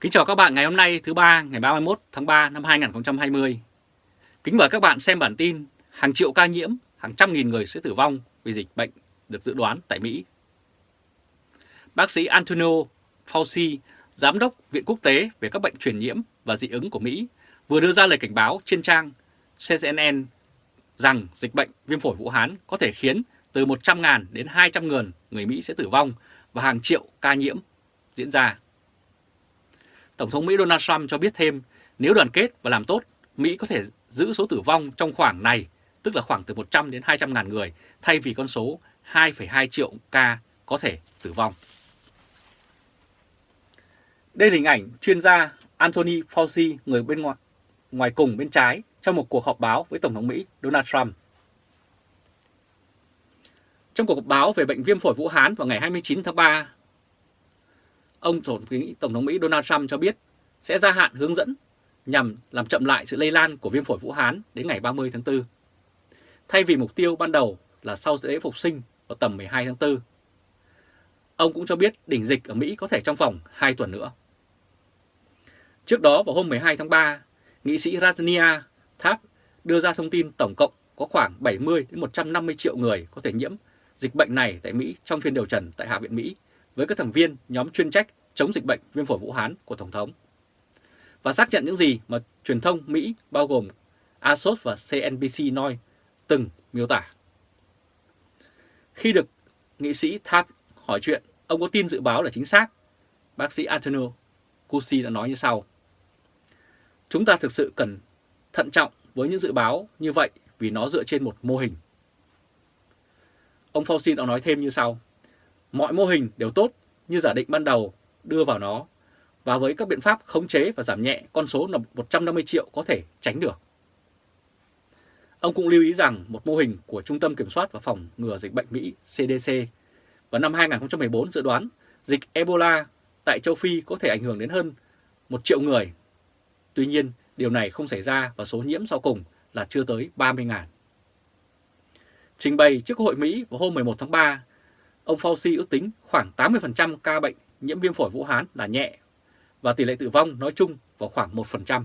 Kính chào các bạn ngày hôm nay thứ ba ngày 31 tháng 3 năm 2020. Kính mời các bạn xem bản tin hàng triệu ca nhiễm, hàng trăm nghìn người sẽ tử vong vì dịch bệnh được dự đoán tại Mỹ. Bác sĩ Antonio Fauci, Giám đốc Viện Quốc tế về các bệnh truyền nhiễm và dị ứng của Mỹ, vừa đưa ra lời cảnh báo trên trang CNN rằng dịch bệnh viêm phổi Vũ Hán có thể khiến từ 100.000 đến 200.000 người Mỹ sẽ tử vong và hàng triệu ca nhiễm diễn ra. Tổng thống Mỹ Donald Trump cho biết thêm nếu đoàn kết và làm tốt, Mỹ có thể giữ số tử vong trong khoảng này, tức là khoảng từ 100 đến 200 ngàn người, thay vì con số 2,2 triệu ca có thể tử vong. Đây là hình ảnh chuyên gia Anthony Fauci, người bên ngoài, ngoài cùng bên trái, trong một cuộc họp báo với Tổng thống Mỹ Donald Trump. Trong cuộc họp báo về bệnh viêm phổi Vũ Hán vào ngày 29 tháng 3, ông Tổng thống Mỹ Donald Trump cho biết sẽ gia hạn hướng dẫn nhằm làm chậm lại sự lây lan của viêm phổi Vũ Hán đến ngày 30 tháng 4. Thay vì mục tiêu ban đầu là sau lễ phục sinh vào tầm 12 tháng 4. Ông cũng cho biết đỉnh dịch ở Mỹ có thể trong vòng 2 tuần nữa. Trước đó vào hôm 12 tháng 3, nghị sĩ Rajnia Tháp đưa ra thông tin tổng cộng có khoảng 70 đến 150 triệu người có thể nhiễm dịch bệnh này tại Mỹ trong phiên điều trần tại Hạ viện Mỹ với các thành viên nhóm chuyên trách chống dịch bệnh viêm phổi Vũ Hán của Tổng thống. Và xác nhận những gì mà truyền thông Mỹ bao gồm ASOS và CNBC nói từng miêu tả. Khi được nghị sĩ Tháp hỏi chuyện, ông có tin dự báo là chính xác? Bác sĩ Antonio Cusi đã nói như sau. Chúng ta thực sự cần thận trọng với những dự báo như vậy vì nó dựa trên một mô hình. Ông Fauci đã nói thêm như sau. Mọi mô hình đều tốt như giả định ban đầu đưa vào nó và với các biện pháp khống chế và giảm nhẹ con số là 150 triệu có thể tránh được. Ông cũng lưu ý rằng một mô hình của Trung tâm Kiểm soát và Phòng ngừa Dịch bệnh Mỹ CDC vào năm 2014 dự đoán dịch Ebola tại châu Phi có thể ảnh hưởng đến hơn 1 triệu người. Tuy nhiên, điều này không xảy ra và số nhiễm sau cùng là chưa tới 30.000. Trình bày trước Hội Mỹ vào hôm 11 tháng 3, ông Fauci ước tính khoảng 80% ca bệnh nhiễm viêm phổi Vũ Hán là nhẹ và tỷ lệ tử vong nói chung vào khoảng 1%.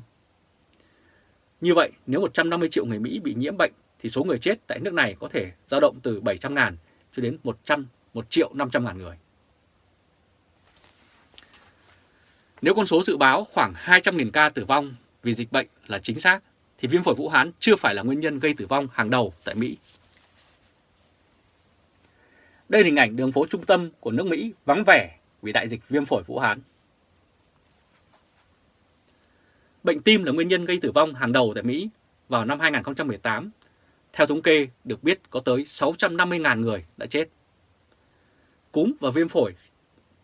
Như vậy, nếu 150 triệu người Mỹ bị nhiễm bệnh thì số người chết tại nước này có thể dao động từ 700.000 cho đến 100, 1 triệu 500 ngàn người. Nếu con số dự báo khoảng 200.000 ca tử vong vì dịch bệnh là chính xác, thì viêm phổi Vũ Hán chưa phải là nguyên nhân gây tử vong hàng đầu tại Mỹ. Đây là hình ảnh đường phố trung tâm của nước Mỹ vắng vẻ vì đại dịch viêm phổi Vũ Hán. Bệnh tim là nguyên nhân gây tử vong hàng đầu tại Mỹ vào năm 2018. Theo thống kê, được biết có tới 650.000 người đã chết. Cúm và viêm phổi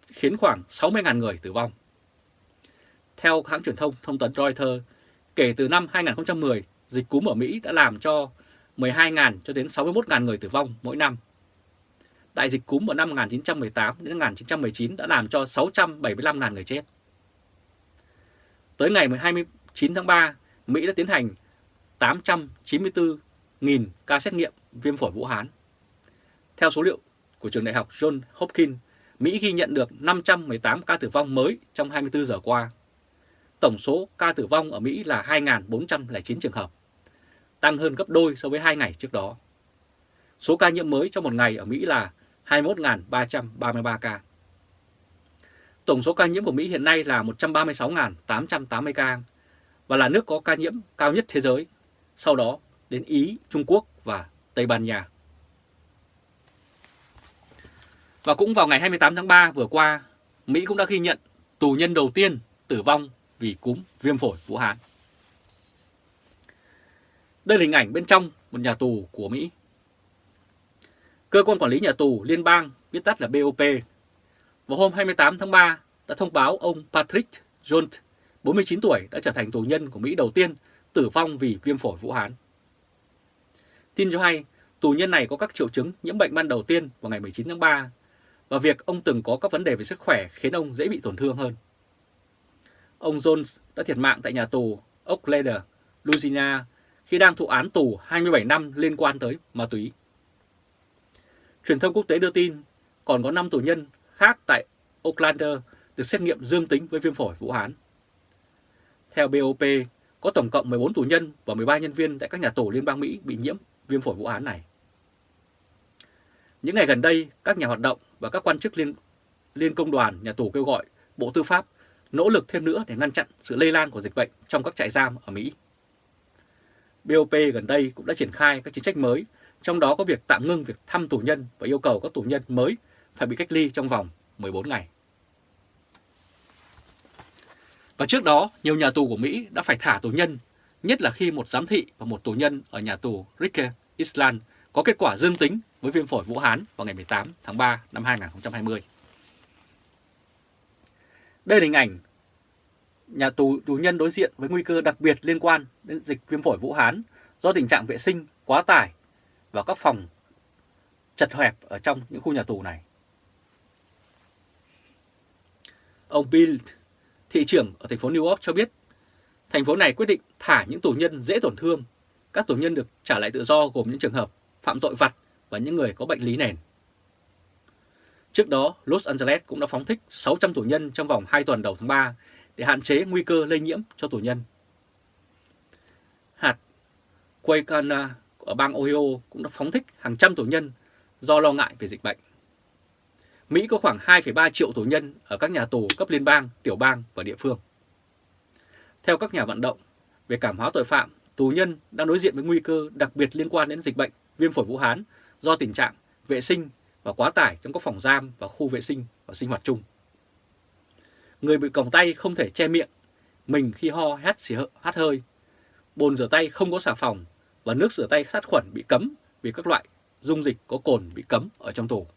khiến khoảng 60.000 người tử vong. Theo hãng truyền thông thông tấn Reuters, kể từ năm 2010, dịch cúm ở Mỹ đã làm cho 12.000 cho đến 61.000 người tử vong mỗi năm. Đại dịch cúm vào năm 1918 đến 1919 đã làm cho 675.000 người chết. Tới ngày 29 tháng 3, Mỹ đã tiến hành 894.000 ca xét nghiệm viêm phổi Vũ Hán. Theo số liệu của trường đại học John Hopkins, Mỹ ghi nhận được 518 ca tử vong mới trong 24 giờ qua. Tổng số ca tử vong ở Mỹ là 2.409 trường hợp, tăng hơn gấp đôi so với 2 ngày trước đó. Số ca nhiễm mới trong một ngày ở Mỹ là 21.333 ca. Tổng số ca nhiễm của Mỹ hiện nay là 136.880 ca và là nước có ca nhiễm cao nhất thế giới, sau đó đến Ý, Trung Quốc và Tây Ban Nha. Và cũng vào ngày 28 tháng 3 vừa qua, Mỹ cũng đã ghi nhận tù nhân đầu tiên tử vong vì cúm viêm phổi Vũ Hán. Đây là hình ảnh bên trong một nhà tù của Mỹ. Cơ quan quản lý nhà tù liên bang, viết tắt là BOP, vào hôm 28 tháng 3 đã thông báo ông Patrick Jones, 49 tuổi, đã trở thành tù nhân của Mỹ đầu tiên tử vong vì viêm phổi Vũ Hán. Tin cho hay, tù nhân này có các triệu chứng nhiễm bệnh ban đầu tiên vào ngày 19 tháng 3 và việc ông từng có các vấn đề về sức khỏe khiến ông dễ bị tổn thương hơn. Ông Jones đã thiệt mạng tại nhà tù Oak Louisiana khi đang thụ án tù 27 năm liên quan tới ma túy. Truyền thông quốc tế đưa tin còn có 5 tù nhân khác tại Oaklander được xét nghiệm dương tính với viêm phổi Vũ Hán. Theo BOP, có tổng cộng 14 tù nhân và 13 nhân viên tại các nhà tù Liên bang Mỹ bị nhiễm viêm phổi Vũ Hán này. Những ngày gần đây, các nhà hoạt động và các quan chức liên, liên công đoàn nhà tù kêu gọi Bộ Tư pháp nỗ lực thêm nữa để ngăn chặn sự lây lan của dịch bệnh trong các trại giam ở Mỹ. BOP gần đây cũng đã triển khai các chính sách mới, trong đó có việc tạm ngưng việc thăm tù nhân và yêu cầu các tù nhân mới phải bị cách ly trong vòng 14 ngày. Và trước đó, nhiều nhà tù của Mỹ đã phải thả tù nhân, nhất là khi một giám thị và một tù nhân ở nhà tù Rikers Island có kết quả dương tính với viêm phổi Vũ Hán vào ngày 18 tháng 3 năm 2020. Đây là hình ảnh nhà tù tù nhân đối diện với nguy cơ đặc biệt liên quan đến dịch viêm phổi Vũ Hán do tình trạng vệ sinh quá tải vào các phòng chật hẹp ở trong những khu nhà tù này. Ông Bill, thị trưởng ở thành phố New York cho biết, thành phố này quyết định thả những tù nhân dễ tổn thương. Các tù nhân được trả lại tự do gồm những trường hợp phạm tội vặt và những người có bệnh lý nền. Trước đó, Los Angeles cũng đã phóng thích 600 tù nhân trong vòng 2 tuần đầu tháng 3 để hạn chế nguy cơ lây nhiễm cho tù nhân. Hạt Quaykana ở bang Ohio cũng đã phóng thích hàng trăm tù nhân do lo ngại về dịch bệnh. Mỹ có khoảng 2,3 triệu tù nhân ở các nhà tù cấp liên bang, tiểu bang và địa phương. Theo các nhà vận động về cảm hóa tội phạm, tù nhân đang đối diện với nguy cơ đặc biệt liên quan đến dịch bệnh viêm phổi Vũ Hán do tình trạng vệ sinh và quá tải trong các phòng giam và khu vệ sinh và sinh hoạt chung. Người bị còng tay không thể che miệng, mình khi ho hét xì hát hơi, bồn rửa tay không có xà phòng và nước rửa tay sát khuẩn bị cấm vì các loại dung dịch có cồn bị cấm ở trong tù.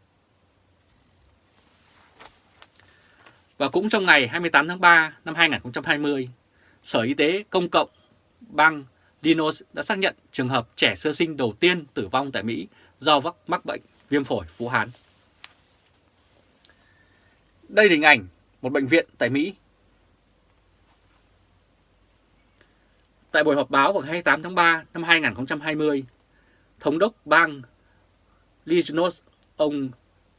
Và cũng trong ngày 28 tháng 3 năm 2020, Sở Y tế Công cộng bang dinos đã xác nhận trường hợp trẻ sơ sinh đầu tiên tử vong tại Mỹ do mắc bệnh viêm phổi Vũ Hán. Đây là hình ảnh một bệnh viện tại Mỹ. Tại buổi họp báo vào 28 tháng 3 năm 2020, Thống đốc bang Illinois ông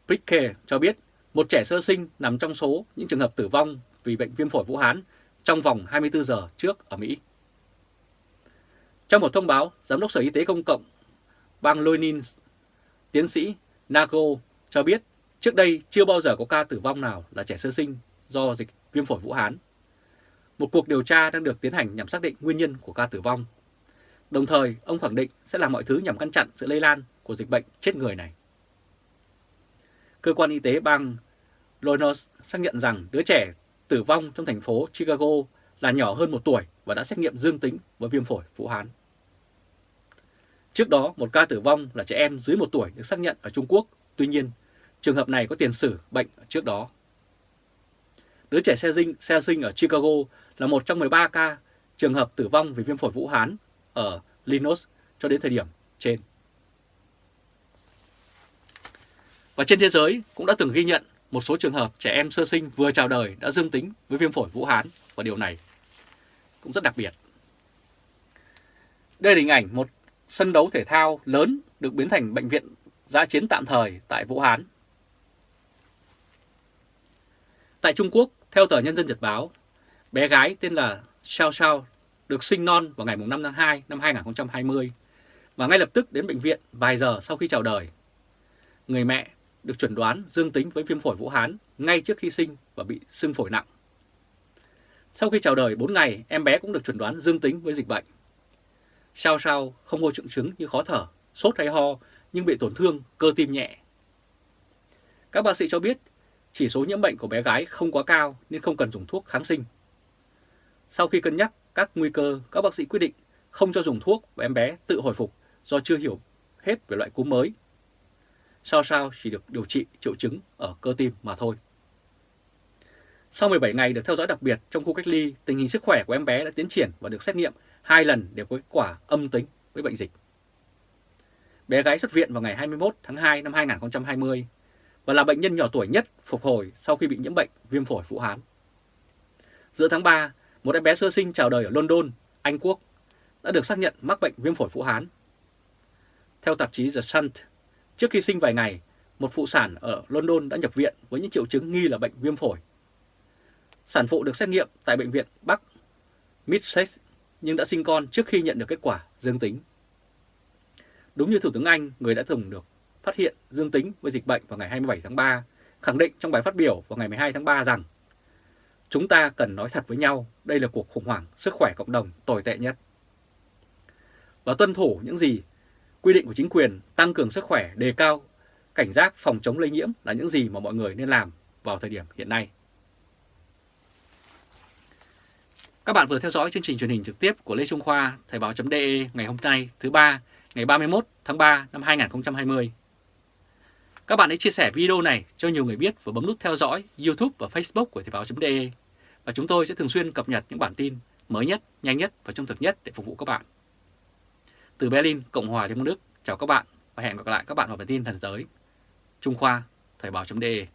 Pricke cho biết một trẻ sơ sinh nằm trong số những trường hợp tử vong vì bệnh viêm phổi Vũ Hán trong vòng 24 giờ trước ở Mỹ. Trong một thông báo, Giám đốc Sở Y tế Công cộng bang Loinin, tiến sĩ Nago cho biết trước đây chưa bao giờ có ca tử vong nào là trẻ sơ sinh do dịch viêm phổi Vũ Hán. Một cuộc điều tra đang được tiến hành nhằm xác định nguyên nhân của ca tử vong. Đồng thời, ông khẳng định sẽ làm mọi thứ nhằm ngăn chặn sự lây lan của dịch bệnh chết người này. Cơ quan y tế bang Lonos xác nhận rằng đứa trẻ tử vong trong thành phố Chicago là nhỏ hơn một tuổi và đã xét nghiệm dương tính với viêm phổi Vũ Hán. Trước đó, một ca tử vong là trẻ em dưới một tuổi được xác nhận ở Trung Quốc. Tuy nhiên, trường hợp này có tiền sử bệnh trước đó. Đứa trẻ xe sinh, xe sinh ở Chicago là một trong 13 ca trường hợp tử vong vì viêm phổi Vũ Hán ở Linus cho đến thời điểm trên. Và trên thế giới cũng đã từng ghi nhận một số trường hợp trẻ em sơ sinh vừa chào đời đã dương tính với viêm phổi Vũ Hán và điều này cũng rất đặc biệt. Đây là hình ảnh một sân đấu thể thao lớn được biến thành bệnh viện giã chiến tạm thời tại Vũ Hán. Tại Trung Quốc, theo tờ Nhân dân Nhật Báo, bé gái tên là Xiao Xiao được sinh non vào ngày 5 tháng 2 năm 2020 và ngay lập tức đến bệnh viện vài giờ sau khi chào đời. Người mẹ được chuẩn đoán dương tính với viêm phổi Vũ Hán ngay trước khi sinh và bị sưng phổi nặng. Sau khi chào đời 4 ngày, em bé cũng được chuẩn đoán dương tính với dịch bệnh. Sao sao không có triệu chứng như khó thở, sốt hay ho nhưng bị tổn thương cơ tim nhẹ. Các bác sĩ cho biết chỉ số nhiễm bệnh của bé gái không quá cao nên không cần dùng thuốc kháng sinh. Sau khi cân nhắc các nguy cơ, các bác sĩ quyết định không cho dùng thuốc và em bé tự hồi phục do chưa hiểu hết về loại cúm mới. Sao sao chỉ được điều trị triệu chứng ở cơ tim mà thôi. Sau 17 ngày được theo dõi đặc biệt trong khu cách ly, tình hình sức khỏe của em bé đã tiến triển và được xét nghiệm hai lần đều có kết quả âm tính với bệnh dịch. Bé gái xuất viện vào ngày 21 tháng 2 năm 2020 và là bệnh nhân nhỏ tuổi nhất phục hồi sau khi bị nhiễm bệnh viêm phổi Vũ Hán. Giữa tháng 3, một em bé sơ sinh chào đời ở London, Anh Quốc đã được xác nhận mắc bệnh viêm phổi Vũ Hán. Theo tạp chí The Sun, trước khi sinh vài ngày, một phụ sản ở London đã nhập viện với những triệu chứng nghi là bệnh viêm phổi. Sản phụ được xét nghiệm tại bệnh viện Bắc Middlesex nhưng đã sinh con trước khi nhận được kết quả dương tính. Đúng như Thủ tướng Anh, người đã từng được phát hiện dương tính với dịch bệnh vào ngày 27 tháng 3, khẳng định trong bài phát biểu vào ngày 12 tháng 3 rằng Chúng ta cần nói thật với nhau, đây là cuộc khủng hoảng sức khỏe cộng đồng tồi tệ nhất. Và tuân thủ những gì quy định của chính quyền tăng cường sức khỏe, đề cao cảnh giác phòng chống lây nhiễm là những gì mà mọi người nên làm vào thời điểm hiện nay. Các bạn vừa theo dõi chương trình truyền hình trực tiếp của Lê Trung Khoa, Thời báo.de ngày hôm nay thứ ba ngày 31 tháng 3 năm 2020. Các bạn hãy chia sẻ video này cho nhiều người biết và bấm nút theo dõi YouTube và Facebook của Thời báo.de và chúng tôi sẽ thường xuyên cập nhật những bản tin mới nhất, nhanh nhất và trung thực nhất để phục vụ các bạn. Từ Berlin, Cộng hòa Liên bang Đức, chào các bạn và hẹn gặp lại các bạn vào bản tin thần giới. Trung Khoa, Thời báo.de